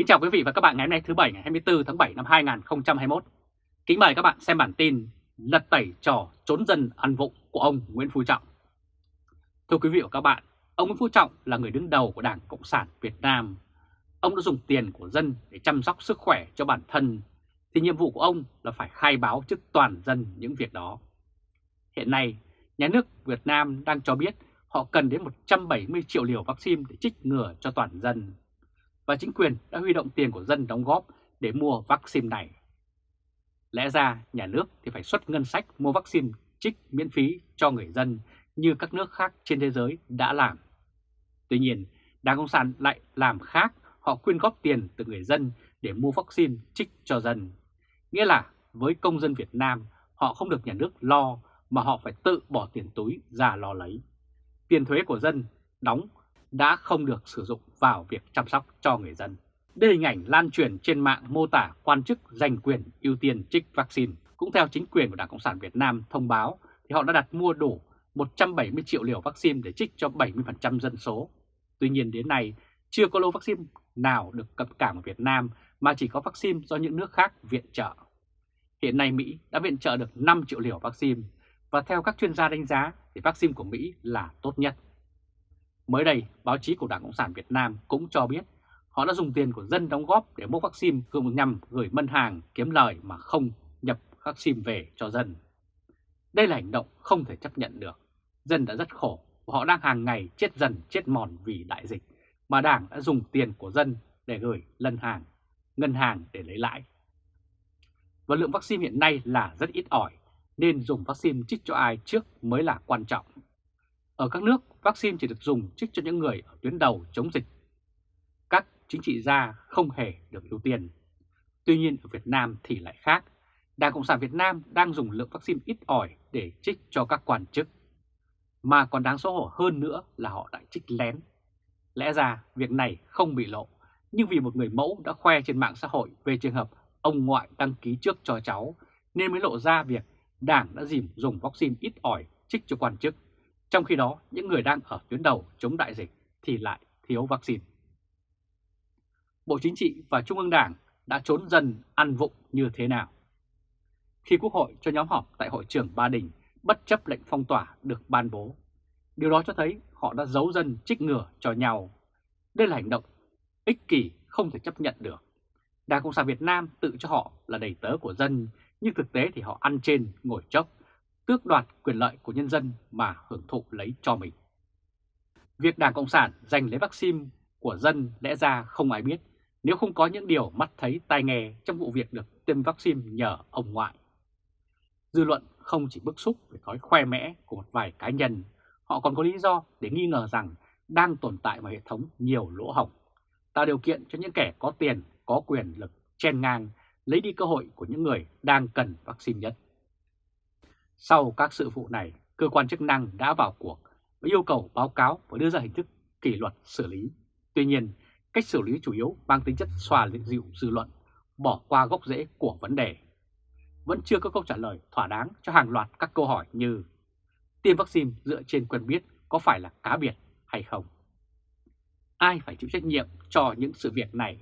Kính chào quý vị và các bạn ngày hôm nay thứ Bảy ngày 24 tháng 7 năm 2021. Kính mời các bạn xem bản tin lật tẩy trò trốn dân ăn vụng của ông Nguyễn Phú Trọng. Thưa quý vị và các bạn, ông Nguyễn Phú Trọng là người đứng đầu của Đảng Cộng sản Việt Nam. Ông đã dùng tiền của dân để chăm sóc sức khỏe cho bản thân, thì nhiệm vụ của ông là phải khai báo trước toàn dân những việc đó. Hiện nay, nhà nước Việt Nam đang cho biết họ cần đến 170 triệu liều vaccine để trích ngừa cho toàn dân và chính quyền đã huy động tiền của dân đóng góp để mua vaccine này. Lẽ ra nhà nước thì phải xuất ngân sách mua vaccine trích miễn phí cho người dân như các nước khác trên thế giới đã làm. Tuy nhiên, Đảng Cộng sản lại làm khác, họ quyên góp tiền từ người dân để mua vaccine trích cho dân. Nghĩa là với công dân Việt Nam, họ không được nhà nước lo mà họ phải tự bỏ tiền túi ra lo lấy. Tiền thuế của dân đóng đã không được sử dụng vào việc chăm sóc cho người dân. Đây hình ảnh lan truyền trên mạng mô tả quan chức giành quyền ưu tiên trích vaccine. Cũng theo chính quyền của Đảng Cộng sản Việt Nam thông báo, thì họ đã đặt mua đủ 170 triệu liều vaccine để trích cho 70% dân số. Tuy nhiên đến nay, chưa có lô vaccine nào được cập cảng ở Việt Nam mà chỉ có vaccine do những nước khác viện trợ. Hiện nay Mỹ đã viện trợ được 5 triệu liều vaccine và theo các chuyên gia đánh giá, thì vaccine của Mỹ là tốt nhất. Mới đây, báo chí của Đảng Cộng sản Việt Nam cũng cho biết họ đã dùng tiền của dân đóng góp để mua vaccine dùng nhằm gửi ngân hàng kiếm lời mà không nhập vaccine về cho dân. Đây là hành động không thể chấp nhận được. Dân đã rất khổ và họ đang hàng ngày chết dần chết mòn vì đại dịch mà Đảng đã dùng tiền của dân để gửi lân hàng, ngân hàng để lấy lãi. Và lượng vaccine hiện nay là rất ít ỏi nên dùng vaccine chích cho ai trước mới là quan trọng. Ở các nước, vaccine chỉ được dùng trích cho những người ở tuyến đầu chống dịch. Các chính trị gia không hề được ưu tiên. Tuy nhiên ở Việt Nam thì lại khác. Đảng Cộng sản Việt Nam đang dùng lượng vaccine ít ỏi để trích cho các quan chức. Mà còn đáng xấu hổ hơn nữa là họ đã trích lén. Lẽ ra việc này không bị lộ, nhưng vì một người mẫu đã khoe trên mạng xã hội về trường hợp ông ngoại đăng ký trước cho cháu, nên mới lộ ra việc Đảng đã dìm dùng vaccine ít ỏi trích cho quan chức trong khi đó, những người đang ở tuyến đầu chống đại dịch thì lại thiếu vaccine. Bộ Chính trị và Trung ương Đảng đã trốn dần ăn vụng như thế nào? Khi Quốc hội cho nhóm họp tại hội trường Ba Đình bất chấp lệnh phong tỏa được ban bố, điều đó cho thấy họ đã giấu dân trích ngừa cho nhau. Đây là hành động ích kỷ không thể chấp nhận được. Đảng Cộng sản Việt Nam tự cho họ là đầy tớ của dân, nhưng thực tế thì họ ăn trên ngồi chốc tước đoạt quyền lợi của nhân dân mà hưởng thụ lấy cho mình. Việc Đảng Cộng sản giành lấy vaccine của dân lẽ ra không ai biết nếu không có những điều mắt thấy tai nghe trong vụ việc được tiêm vaccine nhờ ông ngoại. Dư luận không chỉ bức xúc về thói khoe mẽ của một vài cá nhân, họ còn có lý do để nghi ngờ rằng đang tồn tại một hệ thống nhiều lỗ hỏng tạo điều kiện cho những kẻ có tiền, có quyền lực chen ngang, lấy đi cơ hội của những người đang cần vaccine nhất. Sau các sự vụ này, cơ quan chức năng đã vào cuộc và yêu cầu báo cáo và đưa ra hình thức kỷ luật xử lý. Tuy nhiên, cách xử lý chủ yếu mang tính chất xòa dịu dư luận, bỏ qua gốc rễ của vấn đề. Vẫn chưa có câu trả lời thỏa đáng cho hàng loạt các câu hỏi như tiêm vaccine dựa trên quen biết có phải là cá biệt hay không? Ai phải chịu trách nhiệm cho những sự việc này?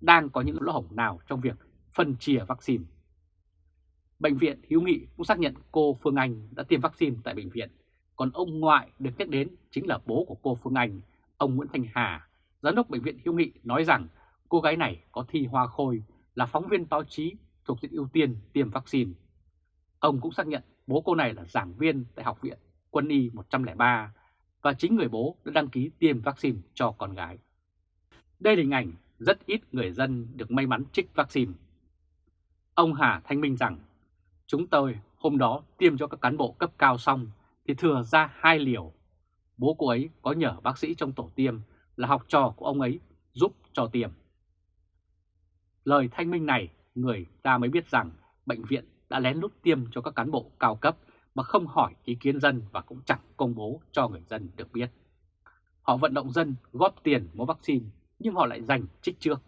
Đang có những lỗ hổng nào trong việc phân chia vaccine? Bệnh viện Hiếu Nghị cũng xác nhận cô Phương Anh đã tiêm vaccine tại bệnh viện, còn ông ngoại được nhắc đến chính là bố của cô Phương Anh, ông Nguyễn Thành Hà, giám đốc bệnh viện Hiếu Nghị nói rằng cô gái này có thi hoa khôi là phóng viên báo chí thuộc diện ưu tiên tiêm vaccine. Ông cũng xác nhận bố cô này là giảng viên tại Học viện Quân y 103 và chính người bố đã đăng ký tiêm vaccine cho con gái. Đây là hình ảnh rất ít người dân được may mắn trích vaccine. Ông Hà thanh minh rằng Chúng tôi hôm đó tiêm cho các cán bộ cấp cao xong thì thừa ra hai liều. Bố cô ấy có nhờ bác sĩ trong tổ tiêm là học trò của ông ấy giúp cho tiêm. Lời thanh minh này, người ta mới biết rằng bệnh viện đã lén lút tiêm cho các cán bộ cao cấp mà không hỏi ý kiến dân và cũng chẳng công bố cho người dân được biết. Họ vận động dân góp tiền mua vaccine, nhưng họ lại giành trích trước.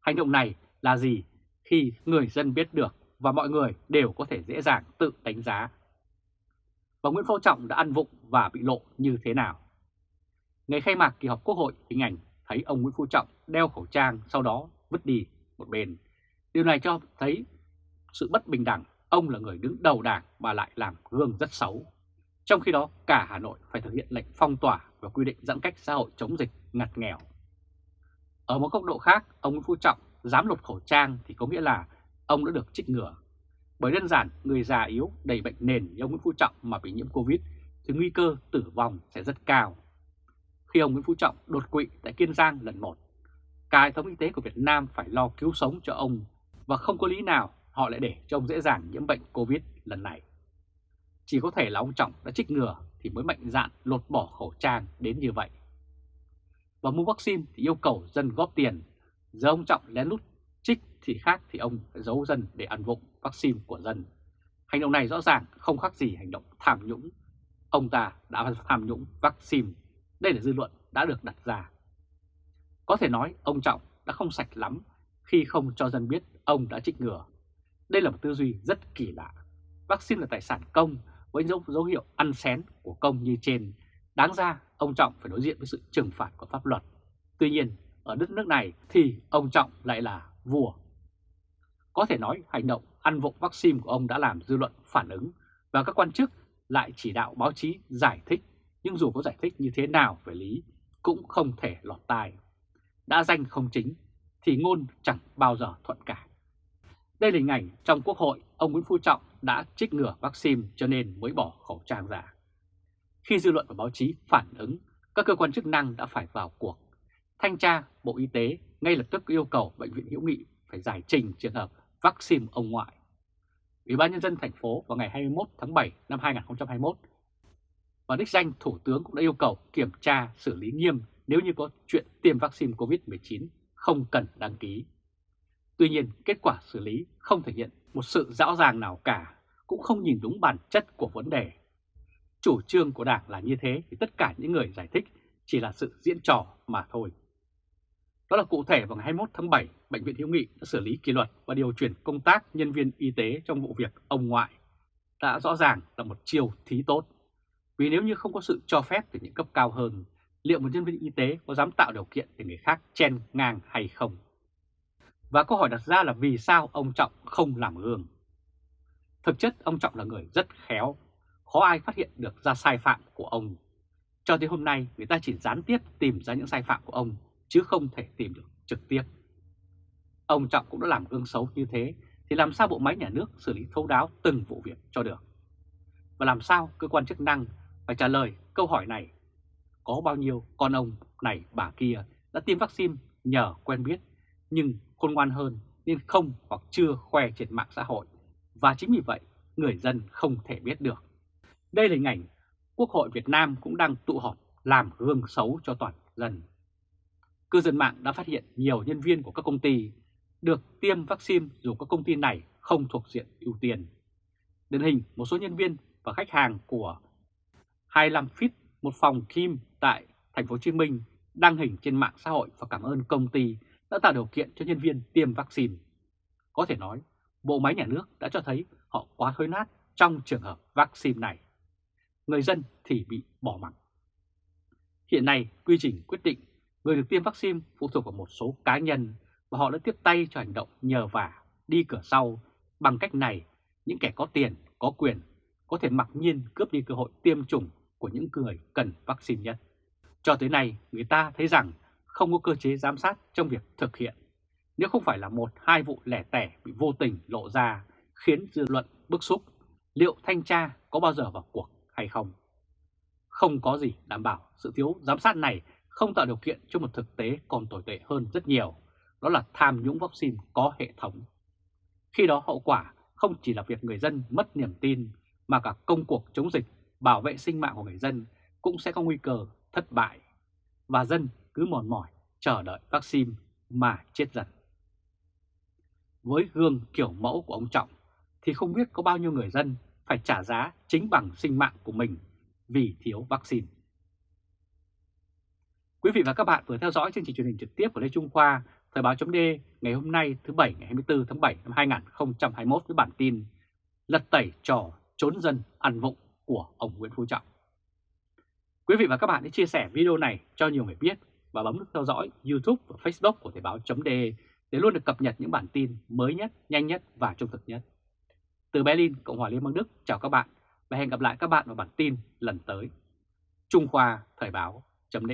Hành động này là gì khi người dân biết được và mọi người đều có thể dễ dàng tự đánh giá. Và Nguyễn Phú Trọng đã ăn vụng và bị lộ như thế nào? Ngày khai mạc kỳ họp Quốc hội hình ảnh thấy ông Nguyễn Phú Trọng đeo khẩu trang sau đó vứt đi một bên. Điều này cho thấy sự bất bình đẳng, ông là người đứng đầu đảng mà lại làm gương rất xấu. Trong khi đó, cả Hà Nội phải thực hiện lệnh phong tỏa và quy định giãn cách xã hội chống dịch ngặt nghèo. Ở một góc độ khác, ông Nguyễn Phú Trọng dám lột khẩu trang thì có nghĩa là ông đã được trích ngừa. Bởi đơn giản, người già yếu, đầy bệnh nền như ông Nguyễn Phú Trọng mà bị nhiễm Covid thì nguy cơ tử vong sẽ rất cao. Khi ông Nguyễn Phú Trọng đột quỵ tại Kiên Giang lần một, cả hệ thống y tế của Việt Nam phải lo cứu sống cho ông và không có lý nào họ lại để cho ông dễ dàng nhiễm bệnh Covid lần này. Chỉ có thể là ông Trọng đã trích ngừa thì mới mạnh dạn lột bỏ khẩu trang đến như vậy. Và mua vaccine thì yêu cầu dân góp tiền, giờ ông Trọng lén lút trích thì khác thì ông phải giấu dân để ăn vụng vaccine của dân. Hành động này rõ ràng không khác gì hành động tham nhũng. Ông ta đã tham nhũng vaccine. Đây là dư luận đã được đặt ra. Có thể nói ông Trọng đã không sạch lắm khi không cho dân biết ông đã trích ngừa. Đây là một tư duy rất kỳ lạ. Vaccine là tài sản công với dấu, dấu hiệu ăn xén của công như trên. Đáng ra ông Trọng phải đối diện với sự trừng phạt của pháp luật. Tuy nhiên, ở đất nước này thì ông Trọng lại là vua. Có thể nói hành động ăn vụng vaccine của ông đã làm dư luận phản ứng và các quan chức lại chỉ đạo báo chí giải thích. Nhưng dù có giải thích như thế nào về lý cũng không thể lọt tai. Đã danh không chính thì ngôn chẳng bao giờ thuận cả. Đây là hình ảnh trong Quốc hội, ông Nguyễn Phú Trọng đã trích ngừa vaccine cho nên mới bỏ khẩu trang ra. Khi dư luận và báo chí phản ứng, các cơ quan chức năng đã phải vào cuộc. Thanh tra Bộ Y tế ngay lập tức yêu cầu Bệnh viện Hữu Nghị phải giải trình trường hợp vaccine ông ngoại. Ủy ban Nhân dân thành phố vào ngày 21 tháng 7 năm 2021 và đích danh Thủ tướng cũng đã yêu cầu kiểm tra xử lý nghiêm nếu như có chuyện tiêm vaccine COVID-19 không cần đăng ký. Tuy nhiên, kết quả xử lý không thể hiện một sự rõ ràng nào cả, cũng không nhìn đúng bản chất của vấn đề. Chủ trương của Đảng là như thế thì tất cả những người giải thích chỉ là sự diễn trò mà thôi. Đó là cụ thể vào ngày 21 tháng 7, Bệnh viện Hiếu Nghị đã xử lý kỷ luật và điều chuyển công tác nhân viên y tế trong vụ việc ông ngoại. Đã rõ ràng là một chiêu thí tốt. Vì nếu như không có sự cho phép từ những cấp cao hơn, liệu một nhân viên y tế có dám tạo điều kiện để người khác chen ngang hay không? Và câu hỏi đặt ra là vì sao ông Trọng không làm gương? Thực chất ông Trọng là người rất khéo, khó ai phát hiện được ra sai phạm của ông. Cho tới hôm nay người ta chỉ gián tiếp tìm ra những sai phạm của ông chứ không thể tìm được trực tiếp. Ông Trọng cũng đã làm gương xấu như thế, thì làm sao bộ máy nhà nước xử lý thấu đáo từng vụ việc cho được? Và làm sao cơ quan chức năng phải trả lời câu hỏi này? Có bao nhiêu con ông này, bà kia đã tiêm vaccine nhờ quen biết, nhưng khôn ngoan hơn nên không hoặc chưa khoe trên mạng xã hội và chính vì vậy, người dân không thể biết được. Đây là hình ảnh Quốc hội Việt Nam cũng đang tụ họp làm gương xấu cho toàn dân. Cư dân mạng đã phát hiện nhiều nhân viên của các công ty được tiêm vaccine dù các công ty này không thuộc diện ưu tiên. Điển hình một số nhân viên và khách hàng của 25 Fit, một phòng Kim tại thành phố Hồ Chí Minh đăng hình trên mạng xã hội và cảm ơn công ty đã tạo điều kiện cho nhân viên tiêm vaccine. Có thể nói, bộ máy nhà nước đã cho thấy họ quá thối nát trong trường hợp vaccine này. Người dân thì bị bỏ mặc. Hiện nay, quy trình quyết định người được tiêm vaccine phụ thuộc vào một số cá nhân và họ đã tiếp tay cho hành động nhờ vả, đi cửa sau. Bằng cách này, những kẻ có tiền, có quyền có thể mặc nhiên cướp đi cơ hội tiêm chủng của những người cần vaccine nhất. Cho tới nay, người ta thấy rằng không có cơ chế giám sát trong việc thực hiện. Nếu không phải là một hai vụ lẻ tẻ bị vô tình lộ ra khiến dư luận bức xúc, liệu thanh tra có bao giờ vào cuộc hay không? Không có gì đảm bảo sự thiếu giám sát này không tạo điều kiện cho một thực tế còn tồi tệ hơn rất nhiều, đó là tham nhũng vaccine có hệ thống. Khi đó hậu quả không chỉ là việc người dân mất niềm tin, mà cả công cuộc chống dịch, bảo vệ sinh mạng của người dân cũng sẽ có nguy cơ thất bại. Và dân cứ mòn mỏi chờ đợi vaccine mà chết dần. Với gương kiểu mẫu của ông Trọng thì không biết có bao nhiêu người dân phải trả giá chính bằng sinh mạng của mình vì thiếu vaccine. Quý vị và các bạn vừa theo dõi chương trình truyền hình trực tiếp của Lê Trung Khoa, Thời báo chấm ngày hôm nay thứ Bảy ngày 24 tháng 7 năm 2021 với bản tin Lật tẩy trò trốn dân ăn vụng của ông Nguyễn Phú Trọng. Quý vị và các bạn hãy chia sẻ video này cho nhiều người biết và bấm nút theo dõi YouTube và Facebook của Thời báo chấm để luôn được cập nhật những bản tin mới nhất, nhanh nhất và trung thực nhất. Từ Berlin, Cộng hòa Liên bang Đức, chào các bạn và hẹn gặp lại các bạn vào bản tin lần tới. Trung Khoa Thời báo chấm